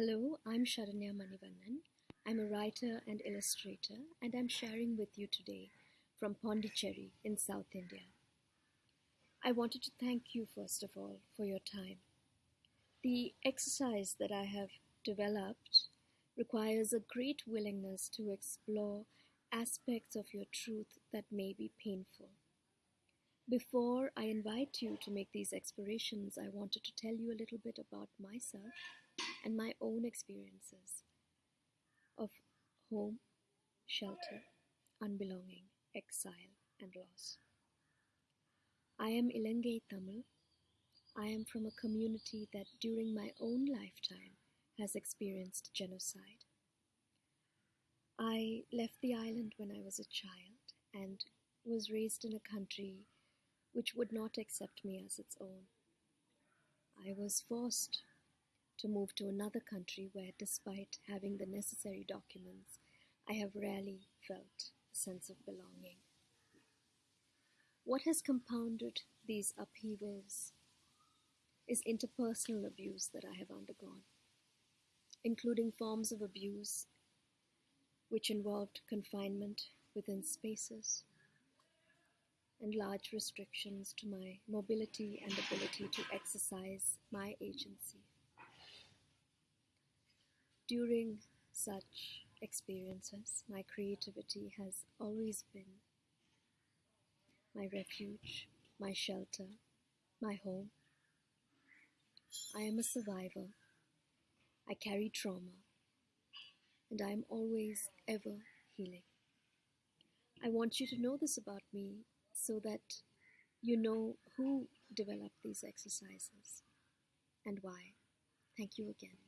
Hello, I'm Sharanya Manivannan. I'm a writer and illustrator, and I'm sharing with you today from Pondicherry in South India. I wanted to thank you, first of all, for your time. The exercise that I have developed requires a great willingness to explore aspects of your truth that may be painful. Before I invite you to make these explorations, I wanted to tell you a little bit about myself and my own experiences of home, shelter, unbelonging, exile, and loss. I am Ilangai Tamil. I am from a community that during my own lifetime has experienced genocide. I left the island when I was a child and was raised in a country which would not accept me as its own. I was forced to move to another country where, despite having the necessary documents, I have rarely felt a sense of belonging. What has compounded these upheavals is interpersonal abuse that I have undergone, including forms of abuse which involved confinement within spaces and large restrictions to my mobility and ability to exercise my agency. During such experiences, my creativity has always been my refuge, my shelter, my home. I am a survivor. I carry trauma, and I am always ever healing. I want you to know this about me so that you know who developed these exercises and why. Thank you again.